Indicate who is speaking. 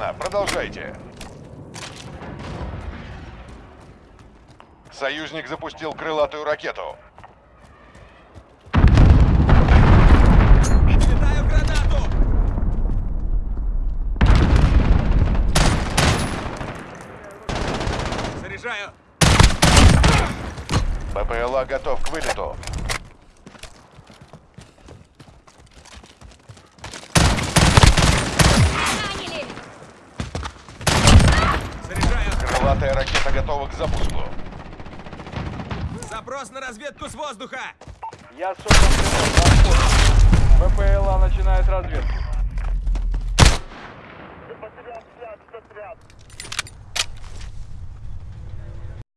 Speaker 1: Продолжайте. Союзник запустил крылатую ракету.
Speaker 2: Заряжаю!
Speaker 1: БПЛА готов к вылету. Крылатая ракета готова к запуску.
Speaker 2: Запрос на разведку с воздуха!
Speaker 3: Я создан для БПЛА начинает разведку.